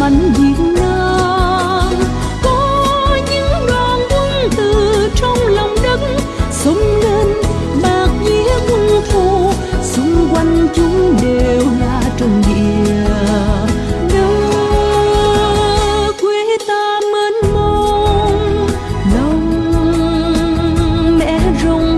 mảnh Việt Nam. Có những đoàn quân từ trong lòng đất xung lên, bạc nghĩa quân thù, xung quanh chúng đều là trần địa. Hãy subscribe